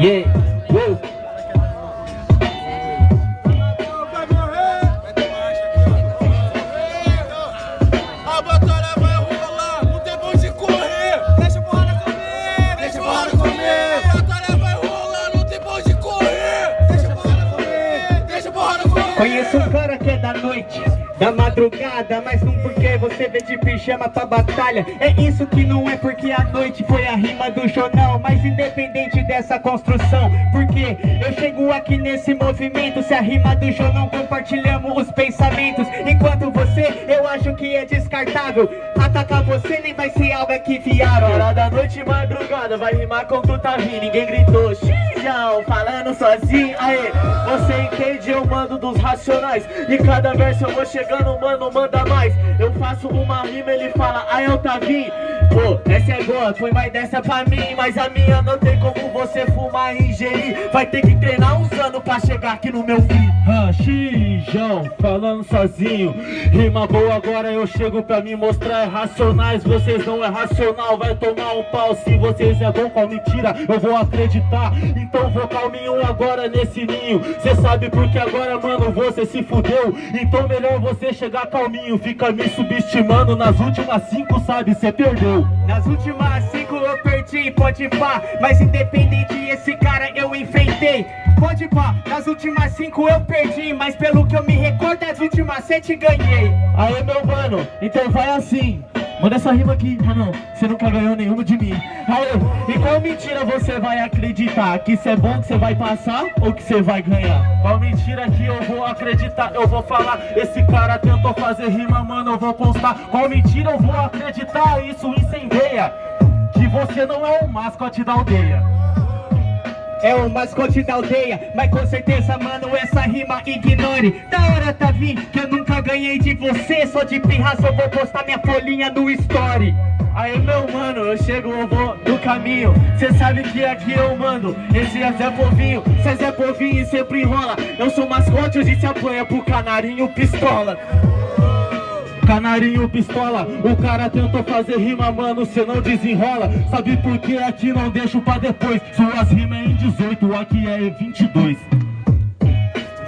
Yeah, comer. Conheço um cara que é da noite, da madrugada Mas não porque você vê de pijama pra batalha. É isso que não é porque a noite foi a rima do jornal Mas independente dessa construção Porque eu chego aqui nesse movimento Se a rima do jornal compartilhamos os pensamentos. Enquanto você, eu acho que é descartável. Atacar você nem vai ser algo aqui viável. Hora da noite madrugada, vai rimar com tu tá vindo Ninguém gritou, falando sozinho. Aê, você entende, eu mando dos racionais. E cada verso eu vou chegando, mano, manda mais. Eu faço uma rima, ele fala, aí eu tá vindo Pô, essa é boa, foi mais dessa pra mim. Mas a minha não tem como você fumar e ingerir. Vai ter que anos pra chegar aqui no meu fim. Xijão, falando sozinho. Rima boa, agora eu chego pra me mostrar. É racionais Vocês não é racional, vai tomar um pau Se vocês é bom com mentira, eu vou acreditar. Então vou calminho agora nesse ninho. Cê sabe porque agora, mano, você se fudeu? Então melhor você chegar calminho. Fica me subestimando. Nas últimas cinco, sabe, cê perdeu. Nas últimas cinco eu perdi, pode pá. Mas independente, esse pá, nas últimas cinco eu perdi Mas pelo que eu me recordo, das últimas sete ganhei Aê, meu mano, então vai assim Manda essa rima aqui, mano, você nunca ganhou nenhuma de mim Aê, e qual mentira você vai acreditar? Que isso é bom, que você vai passar ou que você vai ganhar? Qual mentira que eu vou acreditar? Eu vou falar, esse cara tentou fazer rima, mano, eu vou postar Qual mentira eu vou acreditar? Isso incendeia Que você não é o mascote da aldeia É o mascote da aldeia Mas com certeza, mano, essa rima ignore. Da hora tá vindo que eu nunca ganhei de você Só de pirraça eu vou postar minha folhinha no story. Aí meu mano, eu chego, eu vou do caminho. Cê sabe que aqui eu mando Esse é Zé Povinho. Cê é Zé Povinho e sempre enrola. Eu sou mascote, hoje se apanha pro canarinho pistola Canarinho pistola, o cara tentou fazer rima, mano, cê não desenrola. Sabe por que aqui não deixo pra depois? Suas rimas é em 18, aqui é em 22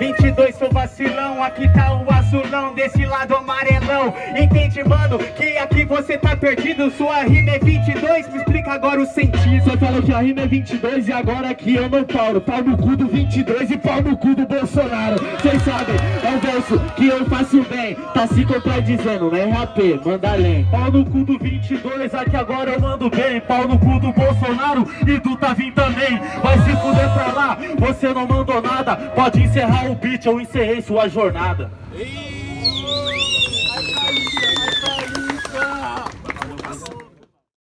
22 sou vacilão, aqui tá o azulão, desse lado amarelão. Entende, mano, que aqui você tá perdido, sua rima é 22, me explica agora o sentido Você falou que a rima é 22 e agora aqui eu não paro. Pau no cu do 22 e pau no cu do Bolsonaro. Vocês sabem, é um verso que eu faço bem. Tá se contradizendo, né RAP, manda além. Pau no cu do 22, aqui agora eu mando bem. Pau no cu do Bolsonaro e do Tavim também. Vai se fuder pra lá, você não mandou nada. Pode encerrar o beat, eu encerrei sua jornada. Ih,